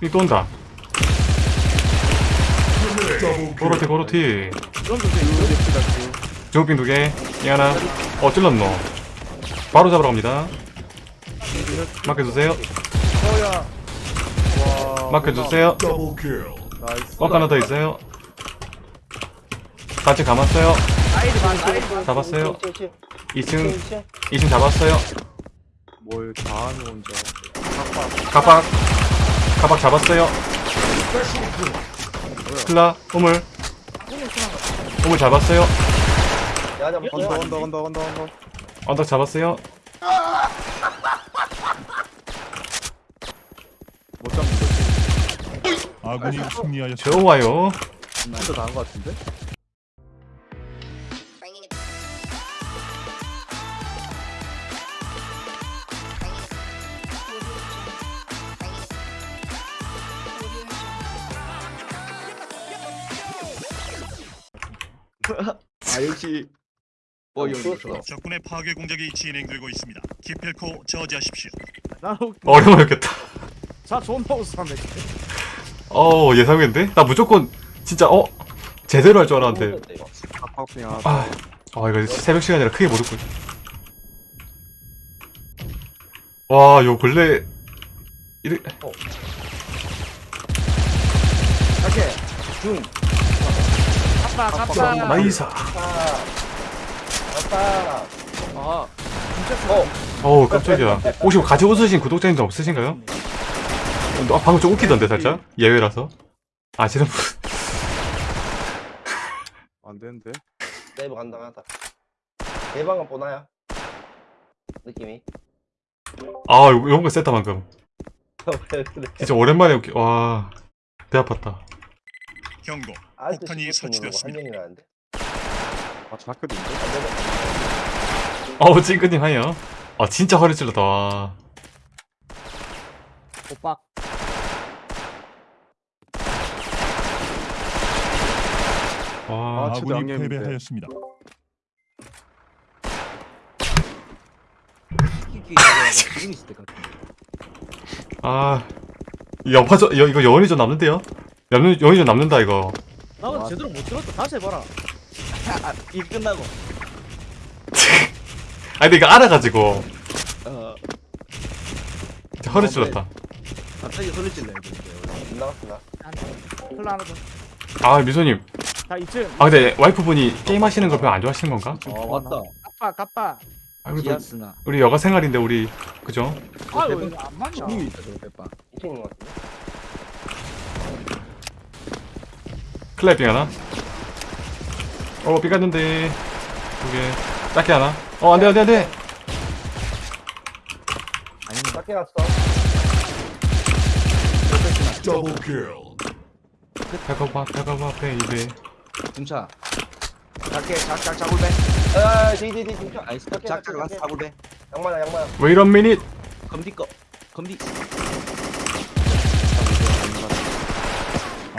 삐또 온다. 고로티 고로티. 주먹빙 두개. 이 하나. 어 찔렀노. 바로 잡으러 갑니다. 맡겨주세요. 맡겨주세요. 뻑 하나 더 있어요. 같이 감았어요. 잡았어요. 2층 2층 잡았어요. 뭘 다하는 혼자 가박 가박 잡았어요. 클라 우물. 우물 잡았어요. 언더 언더 언더 언더 언더 언덕 잡았어요. 못 잡는 거지 아군이 승리하였습니다. 좋아요. 진짜 나은 거 같은데? 아 역시 어 이거 좋아. 적군의 파괴 공작이 진행되고 있습니다. 기필코 저지하십시오. 나 어려워였겠다 자 존나 웃었네 어 예상했는데? 나 무조건 진짜 어 제대로 할 줄 알았는데 아, 아 이거 새벽 시간이라 크게 못 웃고 와요 근래 이래 오케이 중 갔다 갔다 나이사. 아 어우 깜짝이야. 혹시 같이 웃으신 구독자님도 없으신가요? 아, 방금 좀 웃기던데 살짝? 예외라서? 아시는 분 안 되는데? 네이버 간당하다. 대방은 보나요? 느낌이. 아, 요- 요런 거 셌다 방금? 진짜 오랜만에 웃기 와 배 아팠다. 경고. 폭탄이 15분 설치되었습니다. 아 자크도 있는데? 어우 찡긋님 하여 아 진짜 허리 찔렀다 와 오빠 와, 아, 진짜 아군이 양념인데. 패배하였습니다. 아, 이 영화죠, 여, 이거 여운이 좀 남는데요? 여운, 여운이 좀 남는다, 이거. 나 근데 제대로 못 들었다. 다시 해봐라. 일 끝나고. 아니, 근데 이거 알아가지고, 어. 허리 찔렀다. 갑자기 소리 질러 이제 안 나갔구나. 클라 하나 더자 아, 미소님. 2층 아, 근데 와이프분이 게임 하시는 걸 별로 안 좋아하시는 건가? 어 맞다. 까빠 까빠 아, 그래도 우리 여가 생활인데, 우리, 그죠? 아유 왜안 맞냐? 님이 있다 저거 빼빠 있는 것 같은데. 클랩빙 하나? 어, 삐 갔는데. 두 개. 작게 하나? 어, 안 돼, 안 돼, 안 돼! 작게 갔어. 배고파, 배고파, 베이베. 중차 작게 작작 작골배 아, 뒤, 뒤. 아이스 작작 작게, 라스 작게. 작골배 양마야, 양마야. Wait a minute! 검디 거 검디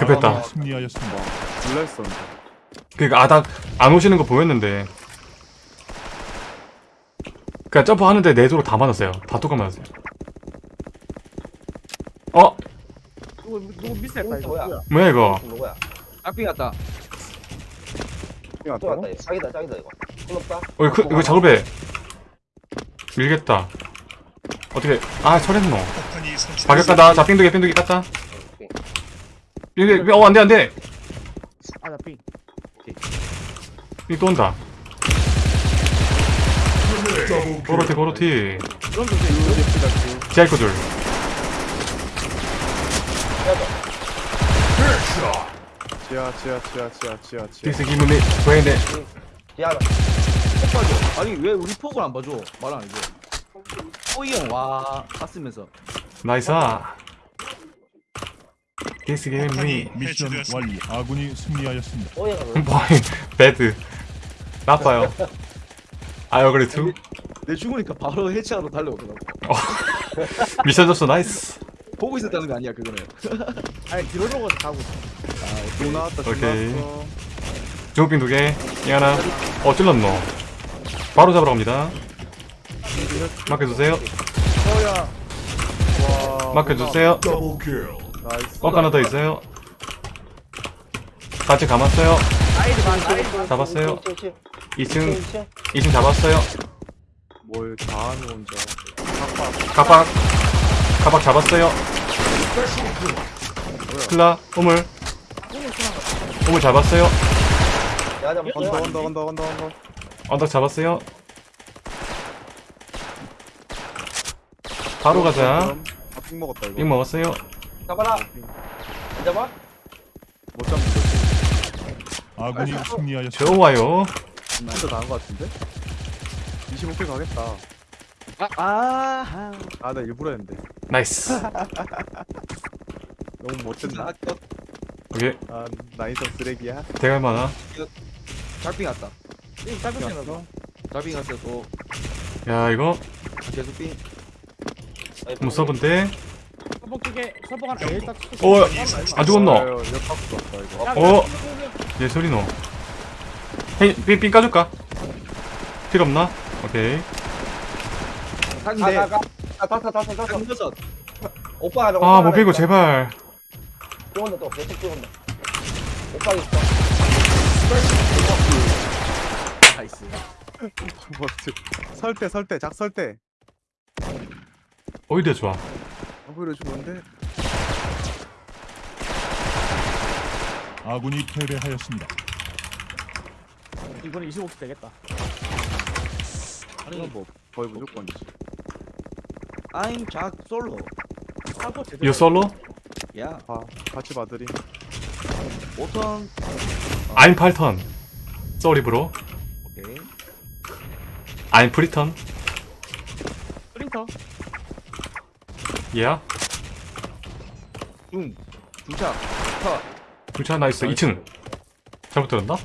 급했다. 아군이 승리하였습니다. 했었는데 그니까, 아, 나, 안 오시는 거 보였는데. 그니까, 점프 하는데 내도로 다 맞았어요. 다 똑같 맞았어요. 어? 누구 누구 미스했다 이거 뭐야? 뭐야 이거? 누구야? 짝빙 갔다 삥 또? 왔다. 이거. 자기다, 자기다, 이거. 손 없다. 어, 이거, 이거 작업해. 밀겠다. 어떻게, 아, 철했노. 박였다, 자, 빙두개, 빙두개 땄다. 빙두개, 어, 안 돼, 안 돼. 아나 삥 빙또 온다. 고로티, 고로티. 그럼 이거 지하이코 둘. 지하 지하 지하 지하 지하 지하 디스 기문이, 왜네. 디아나. 폭 봐줘 아니 왜 우리 폭을 안 봐줘 말안 해줘 호이 형와 봤으면서 나이스 아. 기문이. 폭탄이 뭐, 미션 완료. 아군이 승리하였습니다. 뭐이, 배드. 나빠요. 아, 그래, 투? 내 죽으니까 바로 해체하러 달려오더라고 미션 접수 나이스. 보고 있었다는 거 아니야 그거는 아니 넘어서 가고 아돈 나왔다 돈 오케이. 주먹빙 두 개, 이 하나. 어, 찔렀노. 바로 잡으러 갑니다. 맡겨주세요. 어야 와 맡겨주세요. 나이스 뻑 하나 더 있어요. 같이 감았어요. 나이스 반 나이스 잡았어요. 2층, 2층 2층 잡았어요. 뭘 다하는 혼자 가박, 가박 잡았어요. 클라, 우물. 우물 잡았어요. 언더 언더 언더 언더 언더 언덕 잡았어요. 바로 가자. 아핑 먹었다 이거 빅 먹었어요. 잡아라 안 잡아? 못 잡는 거지 아군이 승리하였습니다. 좋아요. 진짜 나은 거 같은데? 25킬 가겠다 아 아 나 일부러 했는데 나이스. 너무? 아, 어, 오케이. 아 나이스 쓰레기야 대갈 만화. 달빙 왔다 이 짧은 거 달빙 왔어 또 야, 이거 계속 빙 무서운데. 서버 끼게 서버 하나 에일 딱 어, 안 죽었노? 역박수 왔다 이거 어? 얘 소리 노. 삥, 삥 까줄까? 필요 없나? 오케이. 상대 아 탔어 탔어 상여섯 오빠 하나 아, 못 비고 제발. 뛰어온다 또 계속 뛰어온다 오빠 있어 나이스 뭐지 설대 설대 작 설대 오히려 좋아. 오히려 좋은데 아군이 패배하였습니다. 이번에 25킬 되겠다 아니 뭐 거의 무조건이지 I'm 작 솔로 사고 제대로? 야봐 같이 봐드림 5턴 I'm 8턴. 쏘리 브로. 오케이 I'm 프리턴. 프린터 예. 중 중차 컷 불차 나이스. 2층. 잘못 들었나?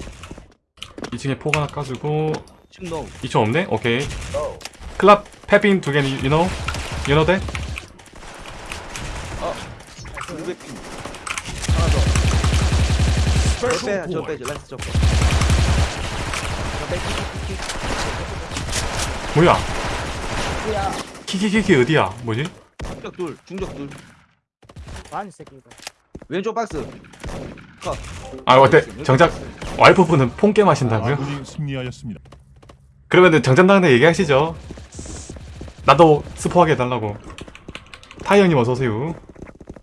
2층에 폭 하나 까주고. 층노 2층 없네? 오케이. 어 클럽 패빙 두 개는 you know? You know that? 200핑 하나 더 빼, 저저 빼. 저 빼, 킥, 킥, 킥. 뭐야? 키키키키 어디야? 뭐지? 중적 둘 중적 둘 아니 새끼 이거 왼쪽 박스 컷 아, 어때? 정작 와이프분은 폰게 마신다고요? 아군이 승리하였습니다. 그러면은 정장당대 얘기하시죠. 나도 스포하게 해달라고. 타이 형님 어서오세요.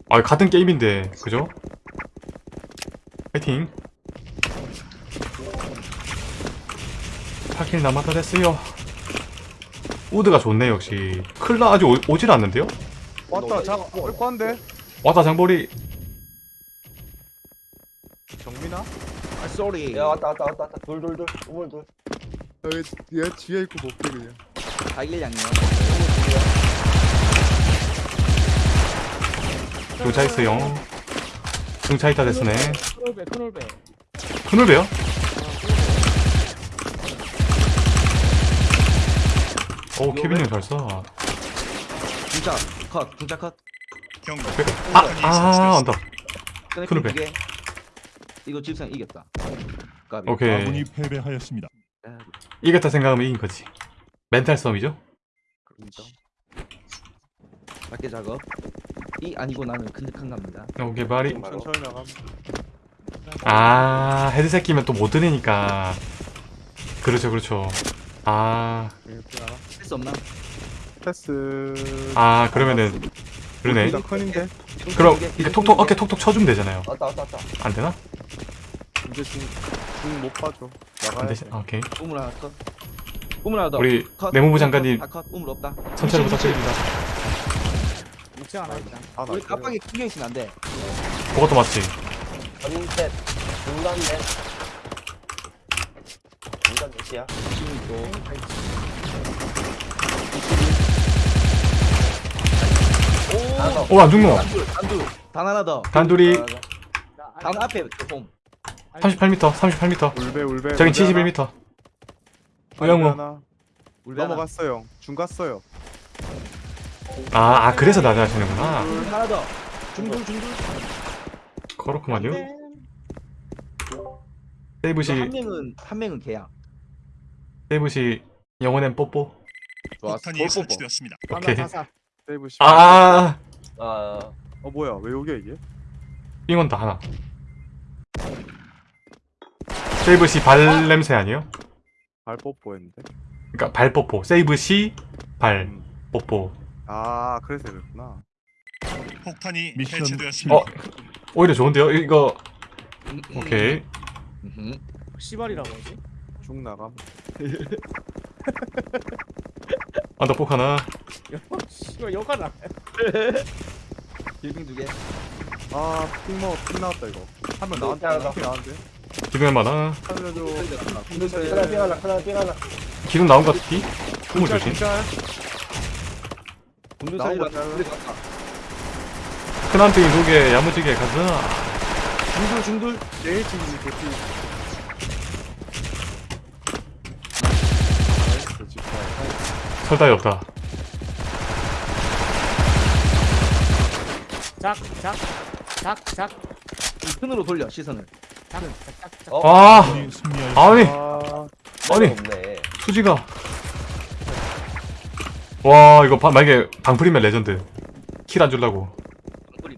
아, 같은 게임인데, 그죠? 파이팅. 8킬 남았다 됐어요. 우드가 좋네, 역시. 클라 아직 오, 오질 않는데요? 왔다 작 올건데 왔다, 장보리. 정민아 아 쏘리 야 왔다 왔다 왔다 왔다 둘둘둘 우물 둘 여기 얘 뒤에 있고 볼게 그냥 달걀 양념 중차 있어요. 중차 있다 됐으네. 큰올배 큰올배 큰울 배요? 오, 케빈 형잘 써. 중차 컷 중차 컷 경고. 아, 아. 언더. 근데 큰올 배. 두 개. 이거 집상 이겼다 까비. 오케이. 아군이 패배하였습니다. 아, 이겼다 생각하면 이긴 거지. 멘탈 싸움이죠? 그러니까 밖에 작업 이 아니고 나는 큰득한 갑니다 오케이, 바리. 천천히 나감 아, 헤드셋 끼면 또 못 들으니까. 그렇죠, 그렇죠. 아, 이렇게 나가 할 수 없나? 패스 아, 그러면은, 그러네. 일단 큰인데 그럼, 이렇게 톡톡, 어깨 톡톡 쳐주면 되잖아요. 왔다 왔다 왔다 안 되나? 이제 중중못 봐줘 안 나가야? 돼 아, 오케이. 우물 하나 컷 우물 하나 더 우리 컷. 내무부 장관님 아, 컷 우물 없다 천천히 부탁드립니다. 않아 일단 아 우리 나 깜빡이 튕겨 있으면 안돼 그것도 맞지? 전셋 중간 넷 중간 넷이야 지금 있고 하나 더 오, 안 죽노. 단둘 단둘 단 하나 더 단둘이 더. 단 앞에 홈 38m, 38m. 울배 울배 저긴 울배 하나. 71m. 우영우. 울베. 넘어갔어요 중 갔어요 아, 아, 그래서 나자하시는구나. 둘 하나 더 중둘 중둘 그렇구만요. 이거 한 세이브시, 명은 한 명은 개야 세이브시, 영혼엔 뽀뽀. 폭탄이 볼 뽀뽀 설치되었습니다. 오케이. 하나 사사 세이브 시 아, 아 어 뭐야 왜 여기야 이게? 삥원 다 하나. 세이브 시 발 냄새 아니에요? 발 뽀뽀했는데. 그러니까 발 뽀뽀. 세이브 시 발 음. 뽀뽀. 아 그래서 그랬구나. 폭탄이 미션 해체되었습니다. 어 오히려 좋은데요? 이거 오케이. 음흠. 씨발이라고 하지? 쭉 나감. 언더폭 하나. 씨발 여가 나. 빌빙 두 개 아핑 먹어 핑 나왔다 이거. 한명 네, 나왔다. 알았어. 핑 나왔는데. 기둥 하나. 살려줘. 하나 삥 하나 하나 삥 하나 기둥 나온 것 같기? 후문 조심. 짤. 군대 나온 살리라 거 잘. 군대 갔다 큰 한빙이 두 개, 야무지게 가자. 중둘 중둘 제일 지금 개피. 나이스 집사. 설다이 없다. 작, 작, 작, 작, 끈으로 돌려 시선을 작, 작, 작. 어? 아, 승리하였습니다. 아니, 아 아니. 없네 수지가. 와, 이거 바, 만약에 방풀이면 레전드. 킬 안 줄라고.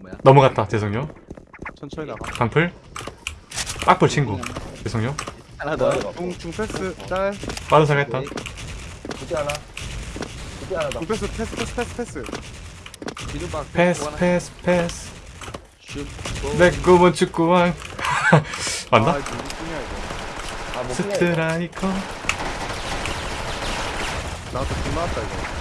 뭐야 넘어갔다, 죄송요. 천천히 나가. 방풀. 빡풀 친구. 죄송요. 하나 더? 중중 패스 짤. 빠른 사겠다. 두개 하나 중 패스 패스 패스 패스 패스. 기둥박 패스, 패스, 패스. 슛내 꿈은 축구왕. 맞나? 아, 이거. 아뭐 스트라이커. 나도 중 나왔다 이거.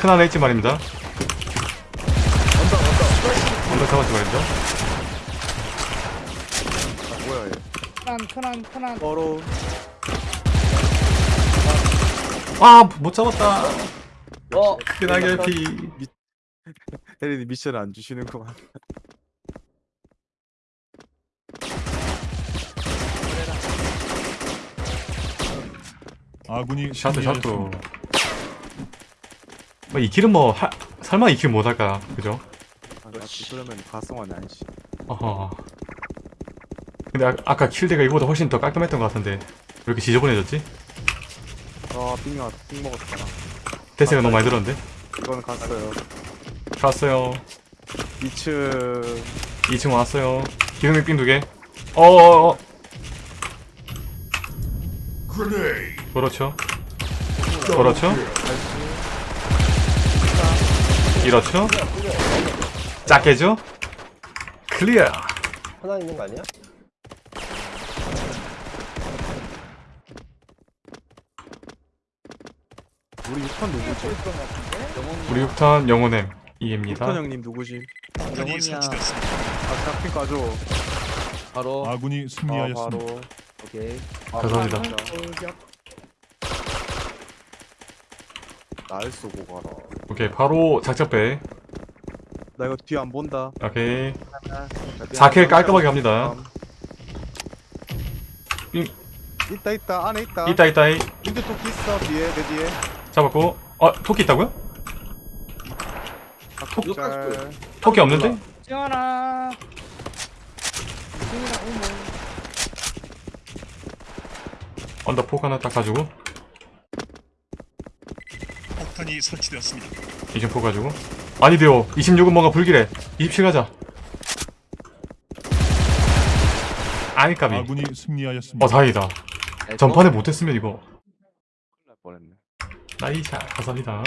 큰 하나 있지 말입니다. 언더 잡았지 말입니다. 아 뭐야 얘. 큰한, 큰한, 큰한. 바로 아, 못 잡았다. 어큰 하게 피. 혜린이 미션을 안 주시는구만. 아군이 샤트, 샤트. 승리하였습니다. 뭐, 이 길은 뭐, 하, 설마 이 길 못할까? 그죠? 아. 그러면 가성환이 아니지. 어허. 근데 아, 아까 킬대가 이거보다 훨씬 더 깔끔했던 것 같은데 왜 이렇게 지저분해졌지? 아, 빙 왔, 빙 먹었잖아. 대세가 너무 많이 들었는데? 이건 갔어요. 갔어요 2층. 2층 왔어요 기둥 빙두 개 어어어 그렇죠 그렇죠 이렇죠 작게죠 클리어 하나 있는 거 아니야? 우리 6턴 누구지? 우리 6탄 영혼엠 이입니다 6턴 형님 누구지? 영혼이야. 아, 잡힌 까줘. 바로 아군이 아, 승리하였습니다. 바로. 오케이 감사합니다 날 쏘고 가라. 오케이 바로 작작배 나 이거 뒤 안 본다. 오케이 자, 4킬 깔끔하게 갑니다 빙. 있다 있다 안에 있다. 이따 이따 이 인드 토끼 있어 뒤에 내 뒤에. 잡았고 어 토끼 있다고요? 아, 잘. 토끼 없는데? 지원아. 지원아, 어머. 언더폭 하나 딱 가지고 폭탄이 설치되었습니다. 20폭 가지고 아니 돼요 26은 뭔가 불길해 27 가자 아니 까비 아군이 승리하였습니다. 어 다행이다 전판에 못했으면 이거 날 뻔했네. 나이샷 감사합니다